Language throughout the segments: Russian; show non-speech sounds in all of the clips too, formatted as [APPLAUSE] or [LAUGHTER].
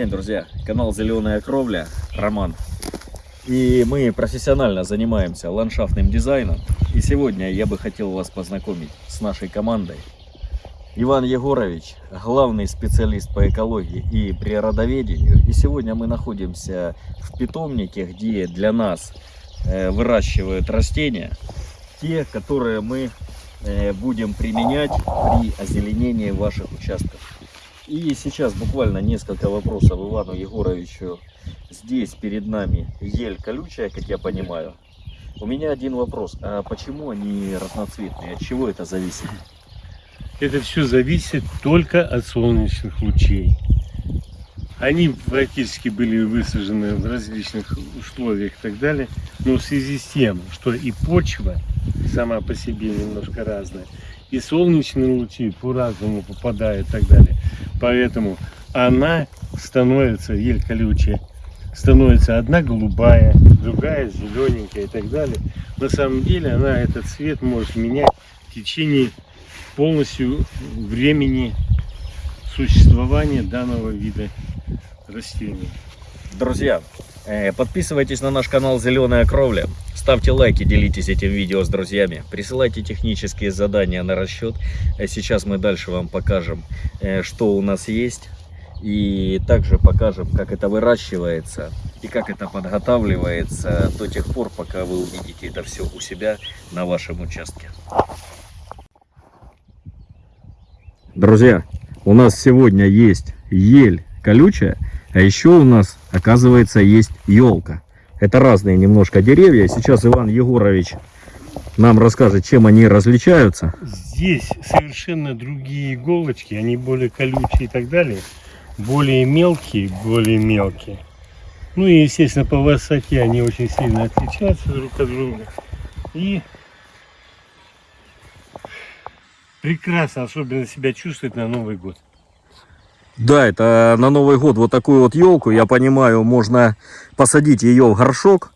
День, друзья, канал Зеленая Кровля, Роман. И мы профессионально занимаемся ландшафтным дизайном. И сегодня я бы хотел вас познакомить с нашей командой. Иван Егорович, главный специалист по экологии и природоведению. И сегодня мы находимся в питомнике, где для нас э, выращивают растения, те, которые мы э, будем применять при озеленении ваших участков. И сейчас буквально несколько вопросов Ивану Егоровичу. Здесь перед нами ель колючая, как я понимаю. У меня один вопрос. А почему они разноцветные? От чего это зависит? Это все зависит только от солнечных лучей. Они практически были высажены в различных условиях и так далее, но в связи с тем, что и почва сама по себе немножко разная, и солнечные лучи по-разному попадают и так далее, поэтому она становится, ель колючая, становится одна голубая, другая зелененькая и так далее. На самом деле она этот цвет может менять в течение полностью времени существования данного вида растений. Друзья, э, подписывайтесь на наш канал Зеленая Кровля. Ставьте лайки, делитесь этим видео с друзьями. Присылайте технические задания на расчет. Э, Сейчас мы дальше вам покажем, э, что у нас есть. И также покажем, как это выращивается и как это подготавливается до тех пор, пока вы увидите это все у себя на вашем участке. Друзья, у нас сегодня есть ель колючая, а еще у нас, оказывается, есть елка. Это разные немножко деревья. Сейчас Иван Егорович нам расскажет, чем они различаются. Здесь совершенно другие иголочки, они более колючие и так далее, более мелкие, более мелкие. Ну и, естественно, по высоте они очень сильно отличаются друг от друга. И прекрасно особенно себя чувствует на Новый год. Да, это на Новый год вот такую вот елку, я понимаю, можно посадить ее в горшок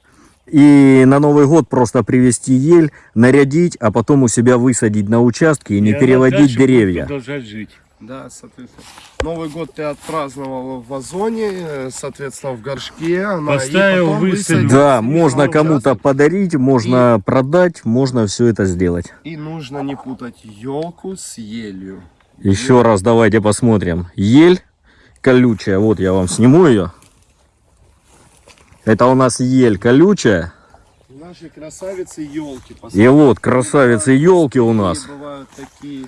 и на Новый год просто привезти ель, нарядить, а потом у себя высадить на участке и не она переводить деревья. Продолжать жить. Да, соответственно. Новый год ты отпраздновал в вазоне, э, соответственно, в горшке. она- и Поставил, потом высадил. Да, можно кому-то подарить, можно продать, можно все это сделать. И нужно не путать елку с елью. Еще раз давайте посмотрим. Ель колючая, вот я вам сниму ее. Это у нас ель колючая. Наши красавицы елки. И вот красавицы елки у нас. Бывают такие.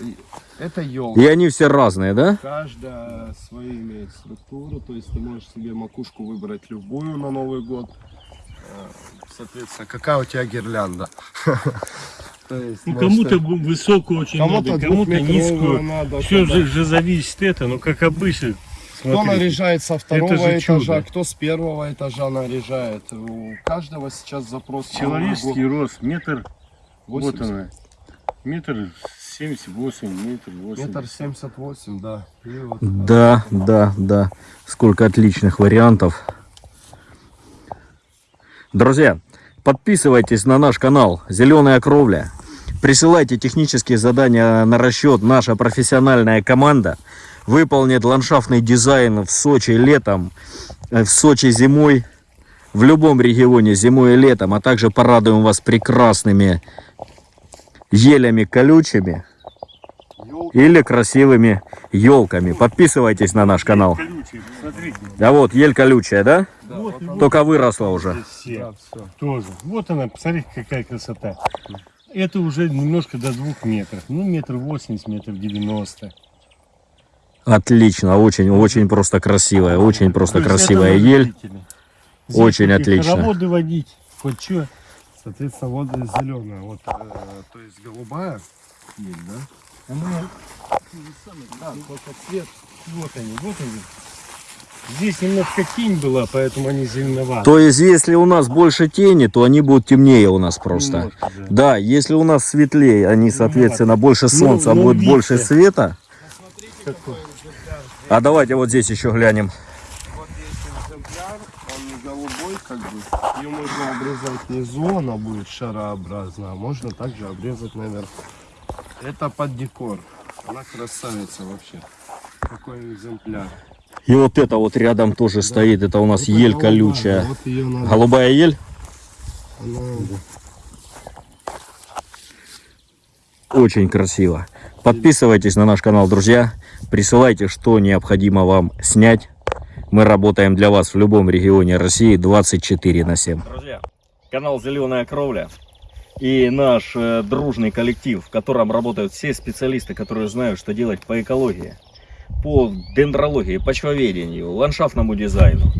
И Это елка. И они все разные, да? Каждая свою имеет структуру, то есть ты можешь себе макушку выбрать любую на Новый год. Э, Соответственно, какая у тебя гирлянда? [LAUGHS] Ну, кому-то высокую очень Кому-то надо, кому-то низкую. надо, Все же, же зависит это, но как обычно. Кто смотрите. наряжает со второго этажа, чудо. кто с первого этажа наряжает. У каждого сейчас запрос. Человеческий рост метр, вот 80. она, метр семьдесят восемь, метр восемь. Метр семьдесят восемь, да. И вот, Да, да, да. Сколько отличных вариантов. Друзья, подписывайтесь на наш канал Зеленая Кровля. Присылайте технические задания на расчет. Наша профессиональная команда выполнит ландшафтный дизайн в Сочи летом, э, в Сочи зимой, в любом регионе зимой и летом, а также порадуем вас прекрасными елями колючими или красивыми елками. Подписывайтесь на наш канал. Колючий, смотрите. А вот ель колючая, да? Да, Вот, она. вот. Только выросла уже. Все Да, всё. тоже. Вот она, посмотрите, какая красота. Это уже немножко до двух метров. Ну, метр восемьдесят, метр девяносто. Отлично, очень, очень просто красивая, очень просто То красивая ель. Здесь Очень отлично. Хороводы водить, хоть что. Соответственно, вот зеленая, вот, э, то есть голубая ель, да? Да, только цвет. Вот они, вот они. Здесь немножко тень была, поэтому они зеленоваты. То есть, если у нас больше тени, то они будут темнее у нас просто. Немножко, да. Да, если у нас светлее, они, соответственно, больше солнца, ну, будет видите. больше света. Какой? А давайте вот здесь еще глянем. Вот есть экземпляр, он не голубой, как бы. Ее можно обрезать внизу, она будет шарообразная, а можно также обрезать наверху. Это под декор. Она красавица вообще. Какой экземпляр. И вот это вот рядом тоже стоит, это у нас Это ель голубая, колючая. Вот надо. Голубая ель? она- Очень красиво. Подписывайтесь на наш канал, друзья. Присылайте, что необходимо вам снять. Мы работаем для вас в любом регионе России 24 на 7. Друзья, канал Зеленая Кровля и наш э, дружный коллектив, в котором работают все специалисты, которые знают, что делать по экологии, по дендрологии, почвоведению, ландшафтному дизайну.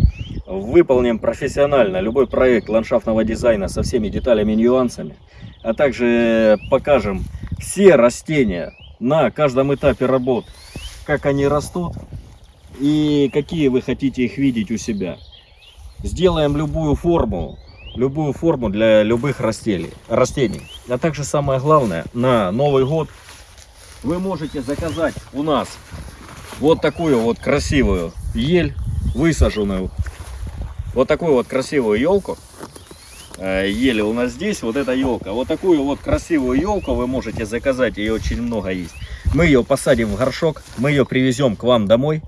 Выполним профессионально любой проект ландшафтного дизайна со всеми деталями и нюансами, а также покажем все растения на каждом этапе работ, как они растут и какие вы хотите их видеть у себя. Сделаем любую форму, любую форму для любых растений, растений. А также самое главное, на Новый год вы можете заказать у нас вот такую вот красивую ель, высаженную, вот такую вот красивую елку. Э, Ели у нас здесь, вот эта елка. Вот такую вот красивую елку вы можете заказать, ее очень много есть. Мы ее посадим в горшок, мы ее привезем к вам домой.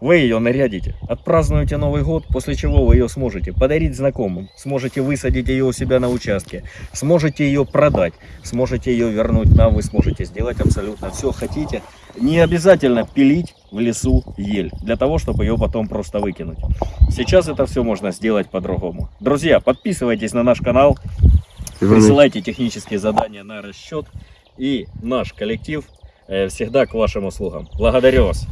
Вы ее нарядите, отпразднуете Новый год, после чего вы ее сможете подарить знакомым, сможете высадить ее у себя на участке, сможете ее продать, сможете ее вернуть нам, вы сможете сделать абсолютно все хотите. Не обязательно пилить в лесу ель, для того, чтобы ее потом просто выкинуть. Сейчас это все можно сделать по-другому. Друзья, подписывайтесь на наш канал, присылайте технические задания на расчет, и наш коллектив э, всегда к вашим услугам. Благодарю вас.